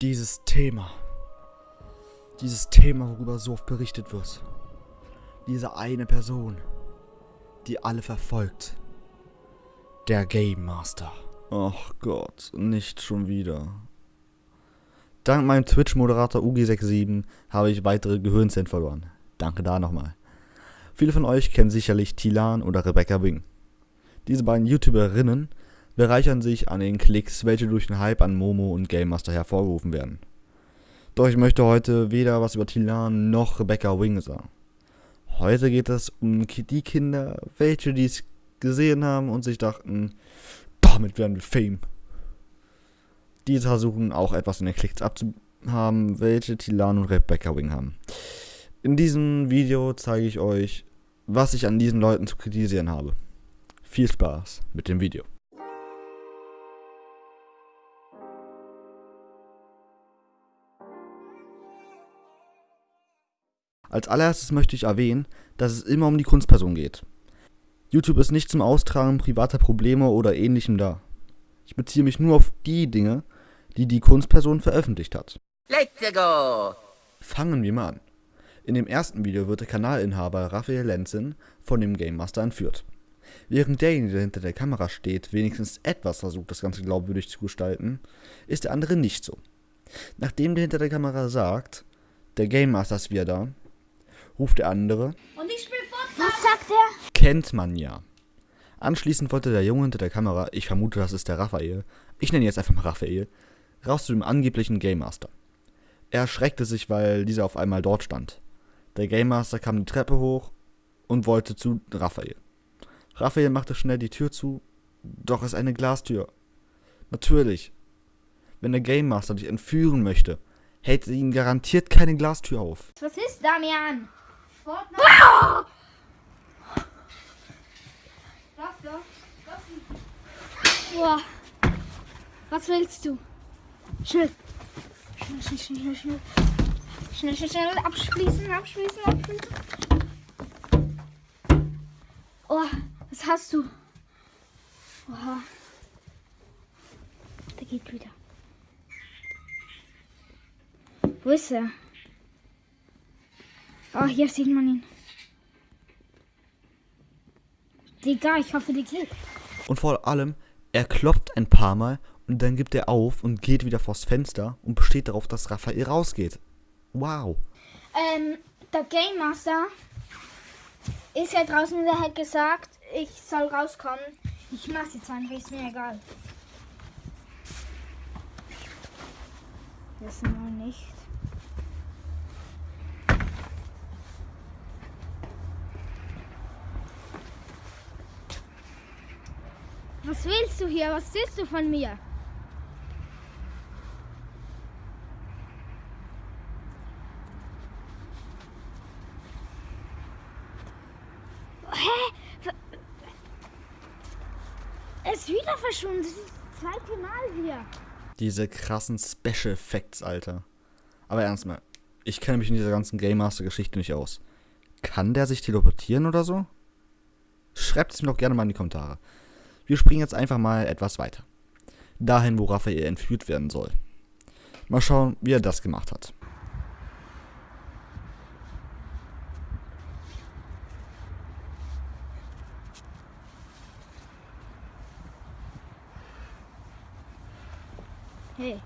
Dieses Thema. Dieses Thema, worüber so oft berichtet wird. Diese eine Person, die alle verfolgt. Der Game Master. Ach Gott, nicht schon wieder. Dank meinem Twitch-Moderator UG67 habe ich weitere Gehirnzellen verloren. Danke da nochmal. Viele von euch kennen sicherlich Tilan oder Rebecca Wing. Diese beiden YouTuberinnen bereichern sich an den Klicks, welche durch den Hype an Momo und Game Master hervorgerufen werden. Doch ich möchte heute weder was über Tilan noch Rebecca Wing sagen. Heute geht es um die Kinder, welche dies gesehen haben und sich dachten, damit werden wir Fame. Diese versuchen auch etwas in den Klicks abzuhaben, welche Tilan und Rebecca Wing haben. In diesem Video zeige ich euch, was ich an diesen Leuten zu kritisieren habe. Viel Spaß mit dem Video. Als allererstes möchte ich erwähnen, dass es immer um die Kunstperson geht. YouTube ist nicht zum Austragen privater Probleme oder ähnlichem da. Ich beziehe mich nur auf die Dinge, die die Kunstperson veröffentlicht hat. Let's go! Fangen wir mal an. In dem ersten Video wird der Kanalinhaber Raphael Lenzin von dem Game Master entführt. Während derjenige, der hinter der Kamera steht, wenigstens etwas versucht, das Ganze glaubwürdig zu gestalten, ist der andere nicht so. Nachdem der hinter der Kamera sagt, der Game Master ist wieder da, ruft der andere. Und ich spiel Fortnite. Was sagt er? Kennt man ja. Anschließend wollte der Junge hinter der Kamera, ich vermute, das ist der Raphael, ich nenne ihn jetzt einfach mal Raphael, raus zu dem angeblichen Game Master. Er erschreckte sich, weil dieser auf einmal dort stand. Der Game Master kam die Treppe hoch und wollte zu Raphael. Raphael machte schnell die Tür zu, doch es ist eine Glastür. Natürlich. Wenn der Game Master dich entführen möchte, hält ihn garantiert keine Glastür auf. Was ist, Damian? Fortnite. Ah! Was da? Boah. Was willst du? Schnell. Schnell, schnell, schnell, schnell. Schnell, schnell, schnell. Abschließen, abschließen, abschließen. Oh, was hast du? Oha. Der geht wieder. Wo ist er? Oh, hier sieht man ihn. Digga, ich hoffe, die geht. Und vor allem, er klopft ein paar Mal und dann gibt er auf und geht wieder vors Fenster und besteht darauf, dass Raphael rausgeht. Wow. Ähm, der Game Master ist ja draußen, der hat gesagt, ich soll rauskommen. Ich mach's jetzt einfach, ist mir egal. Das mal nicht. Was willst du hier? Was willst du von mir? Hä? Er ist wieder verschwunden. Das ist das zweite Mal hier. Diese krassen Special Effects, Alter. Aber ernst mal, ich kenne mich in dieser ganzen Game Master Geschichte nicht aus. Kann der sich teleportieren oder so? Schreibt es mir doch gerne mal in die Kommentare. Wir springen jetzt einfach mal etwas weiter. Dahin, wo Raphael entführt werden soll. Mal schauen, wie er das gemacht hat. Hey.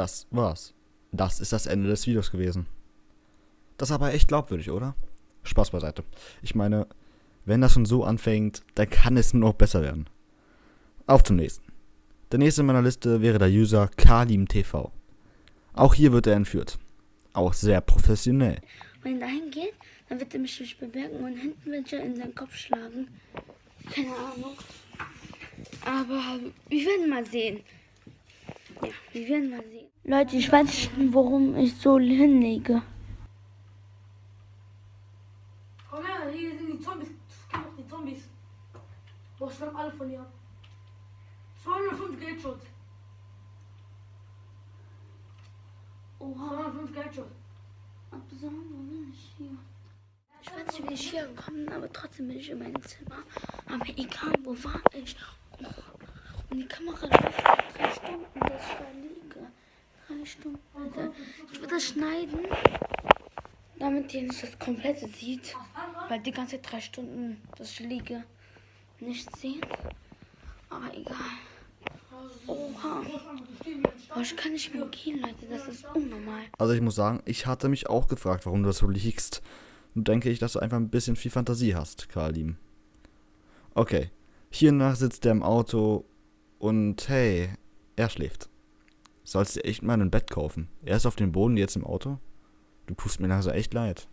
Das war's. Das ist das Ende des Videos gewesen. Das ist aber echt glaubwürdig, oder? Spaß beiseite. Ich meine, wenn das schon so anfängt, dann kann es nur noch besser werden. Auf zum nächsten. Der nächste in meiner Liste wäre der User KalimTV. Auch hier wird er entführt. Auch sehr professionell. Wenn er dahin geht, dann wird er mich durch bemerken und hinten wird er in seinen Kopf schlagen. Keine Ahnung. Aber wir werden mal sehen. Ja, wir werden mal sehen. Leute, ich weiß nicht, warum ich so hinlege. Komm her, hier sind die Zombies. Kenn doch die Zombies. Boah, schlag alle von ihr. 205 geht schon. Oha, 205 Geld Absam, wo bin ich hier? Ich weiß nicht, wie ich hier gekommen bin, aber trotzdem bin ich in meinem Zimmer. Aber egal, wo war ich? Oh. Und die Kamera läuft seit drei Stunden, dass ich da liege. Drei Stunden. Alter. Ich würde das schneiden, damit ihr nicht das komplette sieht. Weil die ganze drei Stunden, ich liege, nicht sehen. Aber egal. Oha. Aber ich kann nicht mehr gehen, Leute. Das ist unnormal. Also ich muss sagen, ich hatte mich auch gefragt, warum du das so liegst. Nun denke ich, dass du einfach ein bisschen viel Fantasie hast, Kalim. Okay, hiernach sitzt er im Auto und hey, er schläft. Sollst dir echt mal ein Bett kaufen. Er ist auf dem Boden jetzt im Auto. Du tust mir also echt leid.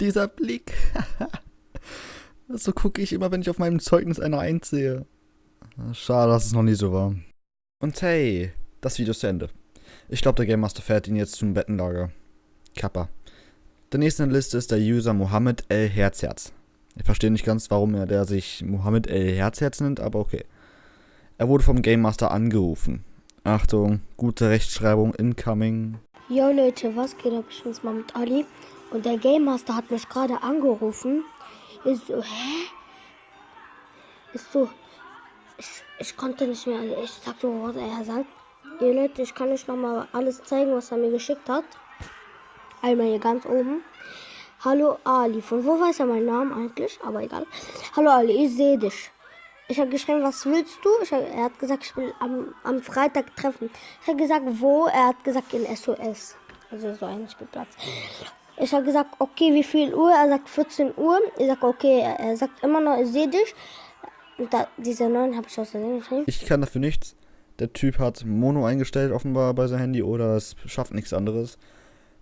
Dieser Blick. so gucke ich immer, wenn ich auf meinem Zeugnis eine Eins sehe. Schade, dass es noch nie so war. Und hey, das Video ist zu Ende. Ich glaube, der Game Master fährt ihn jetzt zum Bettenlager. Kappa. Der nächste in der Liste ist der User Mohammed L. Herzherz. Ich verstehe nicht ganz, warum er der sich Mohammed L. Herzherz nennt, aber okay. Er wurde vom Game Master angerufen. Achtung, gute Rechtschreibung incoming. Jo Leute, was geht ab? Ich bin's mal mit Ali. Und der Game Master hat mich gerade angerufen. Ist so, hä? Ist so, ich, ich konnte nicht mehr, ich sag so, was er sagt. Ihr Leute, ich kann euch nochmal alles zeigen, was er mir geschickt hat. Einmal hier ganz oben. Hallo Ali. Von wo weiß er meinen Namen eigentlich? Aber egal. Hallo Ali, ich sehe dich. Ich habe geschrieben, was willst du? Hab, er hat gesagt, ich will am, am Freitag treffen. Ich habe gesagt, wo? Er hat gesagt, in SOS. Also so ein Spielplatz. Ich habe gesagt, okay, wie viel Uhr? Er sagt 14 Uhr. Ich sage, okay, er sagt immer noch, ich sehe dich. Da, diese 9 habe ich aus der geschrieben. Ich kann dafür nichts. Der Typ hat Mono eingestellt offenbar bei seinem Handy oder es schafft nichts anderes.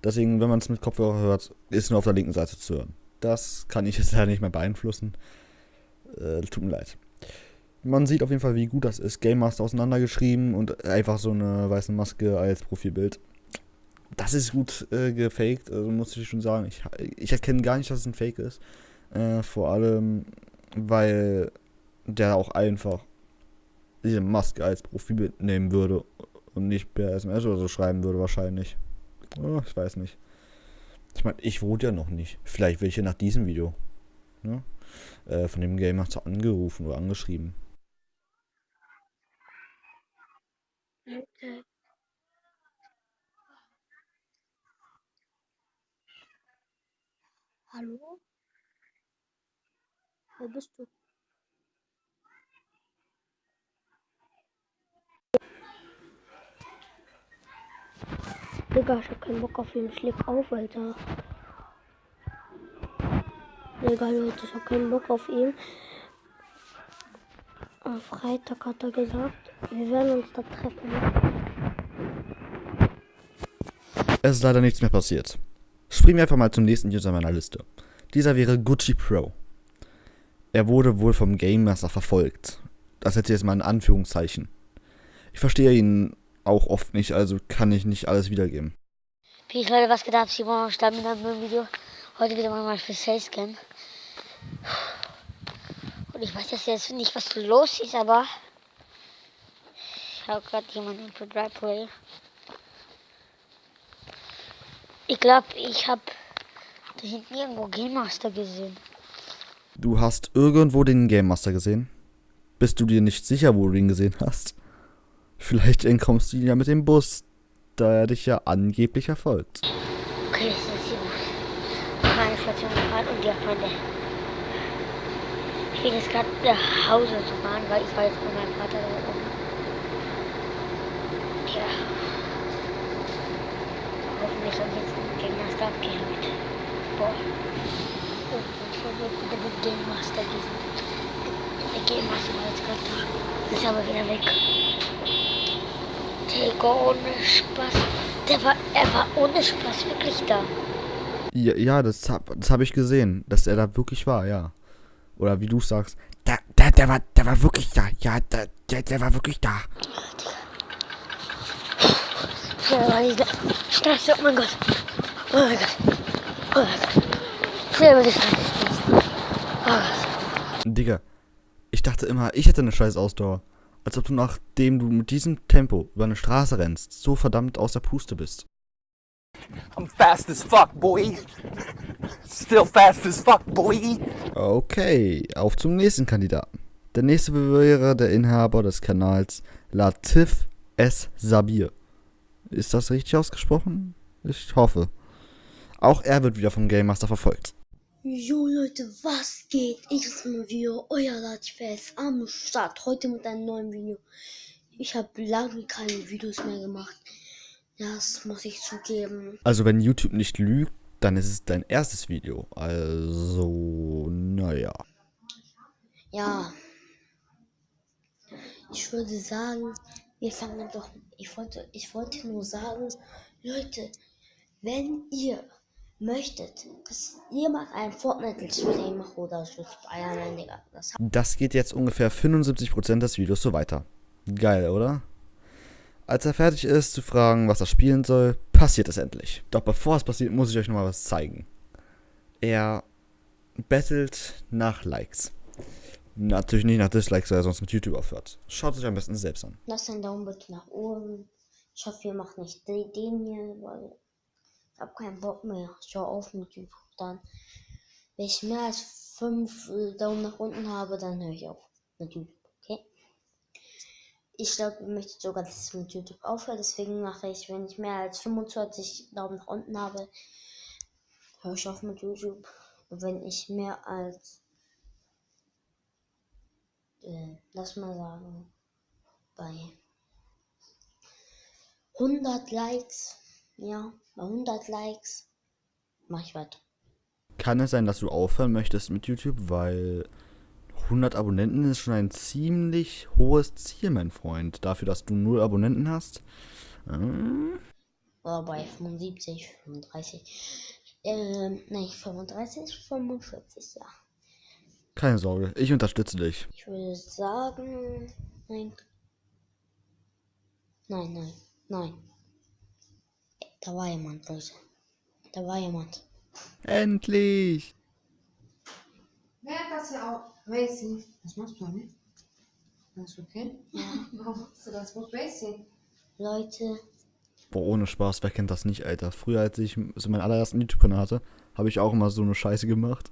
Deswegen, wenn man es mit Kopfhörer hört, ist nur auf der linken Seite zu hören. Das kann ich jetzt leider nicht mehr beeinflussen. Äh, tut mir leid. Man sieht auf jeden Fall, wie gut das ist. Game Master auseinandergeschrieben und einfach so eine weiße Maske als Profilbild. Das ist gut äh, gefaked, also muss ich schon sagen. Ich, ich erkenne gar nicht, dass es ein Fake ist. Äh, vor allem, weil der auch einfach diese Maske als Profilbild nehmen würde und nicht per SMS oder so schreiben würde wahrscheinlich. Oh, ich weiß nicht. Ich meine, ich wurde ja noch nicht. Vielleicht werde ich ja nach diesem Video ne, äh, von dem Game Master angerufen oder angeschrieben. Leute. Hallo? Wer bist du? Digga, ich hab keinen Bock auf ihn. Ich leg auf, Alter. Digga, Leute, ich hab keinen Bock auf ihn. Am Freitag hat er gesagt, wir werden uns da treffen. Es ist leider nichts mehr passiert. Springen wir einfach mal zum nächsten User meiner Liste. Dieser wäre Gucci Pro. Er wurde wohl vom Game Master verfolgt. Das ich jetzt mal in Anführungszeichen. Ich verstehe ihn auch oft nicht, also kann ich nicht alles wiedergeben. Peace Leute, was geht ab? Simon Stamm mit einem neuen Video. Heute wieder mal für Salescan. Und ich weiß jetzt nicht, was los ist, aber ich habe gerade jemanden für Driveway. Ich glaube, ich habe da hinten irgendwo Game Master gesehen. Du hast irgendwo den Game Master gesehen? Bist du dir nicht sicher, wo du ihn gesehen hast? Vielleicht entkommst du ja mit dem Bus, da er dich ja angeblich verfolgt. Okay, das ist hier keine Station gefahren und ja, Freunde. Ich bin jetzt gerade nach Hause zu fahren, weil ich war jetzt mit meinem Vater da oben. Tja. Hoffentlich hat jetzt ein Game Master abgehängt. Boah. Oh, ich habe wieder mit Game Master gesehen. Der Game Master war jetzt gerade da. Ist aber wieder weg. Digga, ohne Spaß. Der war, er war ohne Spaß wirklich da. Ja, ja das habe das hab ich gesehen, dass er da wirklich war, ja. Oder wie du sagst, der, der, der, war, der war wirklich da. Ja, der, der, der war wirklich da. Weil ich Stress. Oh mein Gott. Oh mein Gott. Oh mein Gott. Schnell, weil ich Stress. Oh Gott. Digga, ich dachte immer, ich hätte eine scheiß Ausdauer. Als ob du nachdem du mit diesem Tempo über eine Straße rennst, so verdammt aus der Puste bist. I'm fast as fuck, boy. Still fast as fuck, boy. Okay, auf zum nächsten Kandidaten. Der nächste wäre der Inhaber des Kanals Latif S. Sabir. Ist das richtig ausgesprochen? Ich hoffe. Auch er wird wieder vom Game Master verfolgt. Jo Leute, was geht? Ich bin mal wieder euer Latifest am Start. Heute mit einem neuen Video. Ich habe lange keine Videos mehr gemacht. Das muss ich zugeben. Also wenn YouTube nicht lügt, dann ist es dein erstes Video. Also, naja. Ja. Ich würde sagen, wir fangen doch. Ich wollte, ich wollte nur sagen, Leute, wenn ihr möchtet, dass jemand ein Fortnite Let's Play macht oder so Spider-Man, Digga, das Das geht jetzt ungefähr 75% des Videos so weiter. Geil, oder? Als er fertig ist zu fragen, was er spielen soll, passiert es endlich. Doch bevor es passiert, muss ich euch nochmal was zeigen. Er bettelt nach Likes. Natürlich nicht nach Dislikes, weil er sonst mit YouTube aufhört. Schaut euch am besten selbst an. Lasst einen Daumen bitte nach oben. Ich hoffe, ihr macht nicht de- den hier, weil ich habe keinen Bock mehr. Ich höre auf mit YouTube. Dann, wenn ich mehr als fünf äh, Daumen nach unten habe, dann höre ich auf mit YouTube. Okay? Ich glaube, ihr möchtet sogar, dass ich mit YouTube aufhöre. Deswegen mache ich, wenn ich mehr als 25 Daumen nach unten habe, höre ich auf mit YouTube. Und wenn ich mehr als, äh, lass mal sagen, bei 100 Likes, ja, bei 100 Likes mache ich weiter. Kann es sein, dass du aufhören möchtest mit YouTube, weil 100 Abonnenten ist schon ein ziemlich hohes Ziel, mein Freund. Dafür, dass du null Abonnenten hast. Hm? Oder bei 75, 35, ähm, nein, 35, 45, ja. Keine Sorge, ich unterstütze dich. Ich würde sagen, nein. Nein, nein, nein. Da war jemand, Leute. Da war jemand. Endlich! Wer hat das hier auch? Macy. Was machst du damit? Alles okay? Ja. Warum machst du das? Wo ist Macy? Leute, Boah, ohne Spaß, wer kennt das nicht, Alter? Früher, als ich so meinen allerersten YouTube-Kanal hatte, habe ich auch immer so eine Scheiße gemacht.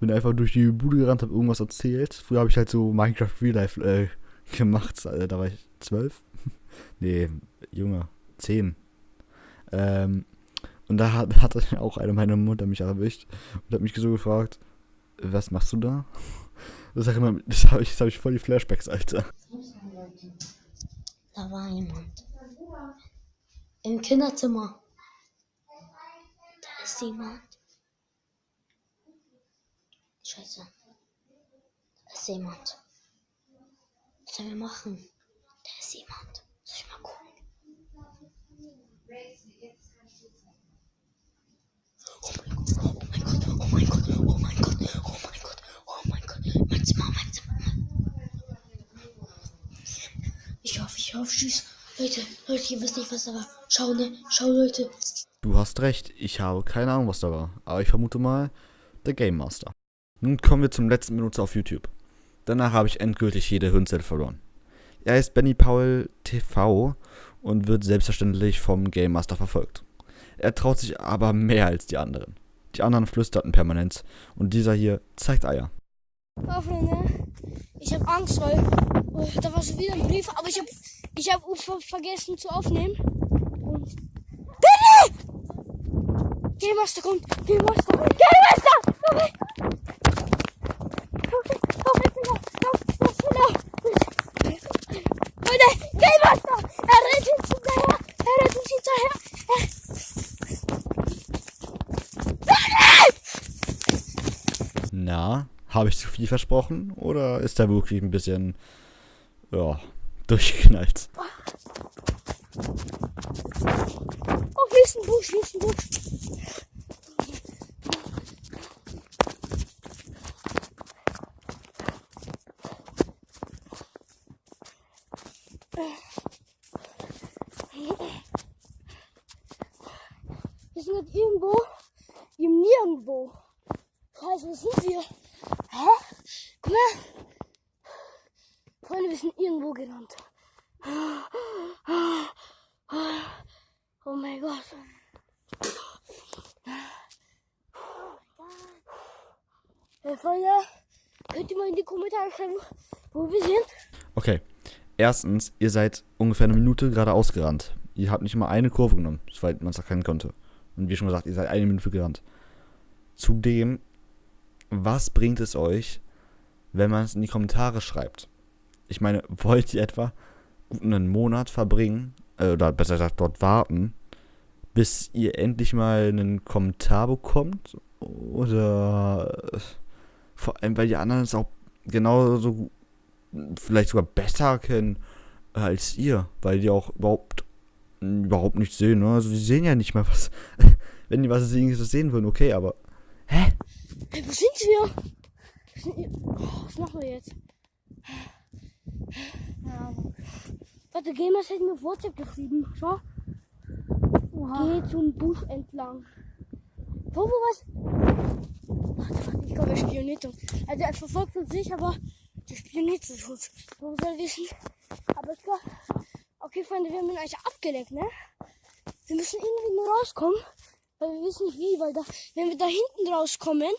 Bin einfach durch die Bude gerannt, habe irgendwas erzählt. Früher habe ich halt so Minecraft Real Life äh, gemacht. Alter, da war ich zwölf. nee, Junge, zehn. Ähm, und da hat, hatte auch eine meiner Mutter mich erwischt und hat mich so gefragt, was machst du da? Das, immer, das habe ich, das hab ich voll die Flashbacks, Alter. da war jemand. Im Kinderzimmer. Da ist jemand. Scheiße. Da ist jemand. Was sollen wir machen? Da ist jemand. Soll ich mal gucken? Oh mein Gott, oh mein Gott, oh mein Gott, oh mein Gott, oh mein Gott, mein Zimmer, mein Zimmer. Ich hoffe, ich hoffe, tschüss. Leute, Leute, ihr wisst nicht, was da war. Schau, ne? Schau, Leute. Du hast recht, ich habe keine Ahnung, was da war. Aber ich vermute mal, der Game Master. Nun kommen wir zum letzten Benutzer auf YouTube. Danach habe ich endgültig jede Hirnzelle verloren. Er heißt Benny Paul TV und wird selbstverständlich vom Game Master verfolgt. Er traut sich aber mehr als die anderen. Die anderen flüsterten permanent und dieser hier zeigt Eier. Oh, Freunde, ich habe Angst, weil oh, da war schon wieder ein Brief, aber ich habe ich hab ver vergessen zu aufnehmen. Und Billy! Game Master kommt! Game Master! Game Master! Her! Komm her, komm her, schneller! Komm, komm, schneller! Leute, Game Master! Er rennt uns hinterher! Er rennt uns hinterher! Na, habe ich zu viel versprochen oder ist er wirklich ein bisschen, ja, durchgeknallt? Oh, hier ist ein Busch, hier ist ein Busch. Wir sind jetzt irgendwo im Nirgendwo. Scheiße, wo sind wir? Hä? Guck mal. Freunde, wir sind irgendwo gerannt. Oh mein Gott. Hey Freunde, könnt ihr mal in die Kommentare schreiben, wo wir sind? Okay. Erstens, ihr seid ungefähr eine Minute geradeaus gerannt. Ihr habt nicht mal eine Kurve genommen, soweit man es erkennen konnte. Und wie schon gesagt, ihr seid eine Minute gerannt. Zudem, was bringt es euch, wenn man es in die Kommentare schreibt? Ich meine, wollt ihr etwa einen Monat verbringen, äh, oder besser gesagt dort warten, bis ihr endlich mal einen Kommentar bekommt? Oder äh, vor allem, weil die anderen es auch genauso vielleicht sogar besser kennen als ihr, weil die auch überhaupt überhaupt nicht sehen, ne? Also die sehen ja nicht mal was. Wenn die was sehen, das sehen würden, okay, aber. Hä? Hey, wo sind wir? Oh, was machen wir jetzt? Ja. Warte, Gamers hat mir WhatsApp geschrieben. Schau. Geh zum Busch entlang. Wo, wo was? Warte, ich glaube, er spioniert uns. Also er verfolgt uns nicht, aber der spioniert uns. Wo soll wissen? Aber ich glaube. Okay, Freunde, wir haben ihn eigentlich abgelenkt, ne? Wir müssen irgendwie nur rauskommen. Weil wir wissen nicht wie, weil da, wenn wir da hinten rauskommen,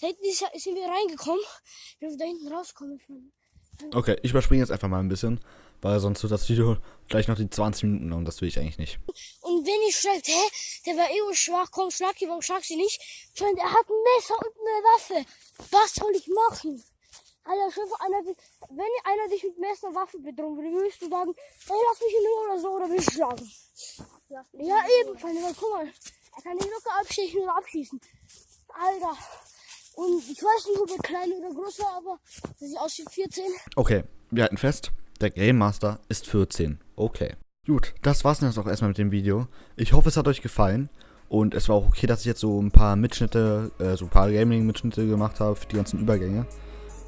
da hinten ist, sind wir reingekommen. Wenn wir da hinten rauskommen, Freunde. Okay, ich überspringe jetzt einfach mal ein bisschen, weil sonst wird das Video gleich noch die 20 Minuten und das will ich eigentlich nicht. Und wenn ihr schreibt, hä, der war eh schwach, komm, schlag ihn, warum schlagst du ihn nicht? Freunde, er hat ein Messer und eine Waffe. Was soll ich machen? Alter, schon einer, wenn einer dich mit Messer und Waffe bedrohen würde, würdest du sagen, ey, lass mich in Ruhe oder so, oder willst du schlagen? Ja, eben, Freunde, weil guck mal, er kann dich locker abstechen oder abschießen. Alter. Und ich weiß nicht, ob er klein oder groß war, aber er sieht aus wie 14. Okay, wir halten fest, der Game Master ist 14. Okay. Gut, das war's dann jetzt auch erstmal mit dem Video. Ich hoffe, es hat euch gefallen. Und es war auch okay, dass ich jetzt so ein paar Mitschnitte, äh, so ein paar Gaming-Mitschnitte gemacht habe für die ganzen Übergänge,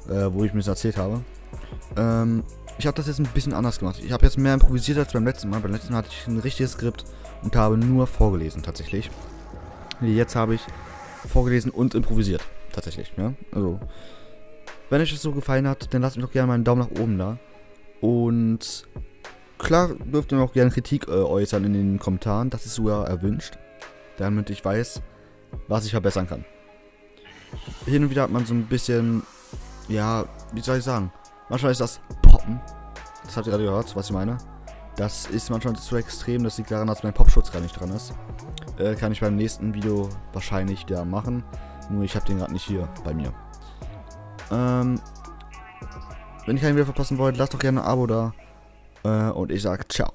äh, wo ich mir das erzählt habe. Ähm, ich habe das jetzt ein bisschen anders gemacht. Ich habe jetzt mehr improvisiert als beim letzten Mal. Beim letzten Mal hatte ich ein richtiges Skript und habe nur vorgelesen tatsächlich. Jetzt habe ich vorgelesen und improvisiert. Tatsächlich, ja. Also, wenn euch das so gefallen hat, dann lasst mir doch gerne mal einen Daumen nach oben da. Und klar dürft ihr mir auch gerne Kritik äh, äußern in den Kommentaren. Das ist sogar erwünscht. Damit ich weiß, was ich verbessern kann. Hin und wieder hat man so ein bisschen, ja, wie soll ich sagen? Manchmal ist das Poppen. Das habt ihr gerade gehört, was ich meine. Das ist manchmal zu extrem. Das liegt daran, dass mein Popschutz gar nicht dran ist. Äh, kann ich beim nächsten Video wahrscheinlich wieder machen. Nur ich habe den gerade nicht hier bei mir. Ähm, wenn ihr kein Video verpassen wollt, lasst doch gerne ein Abo da. Äh, und ich sag ciao.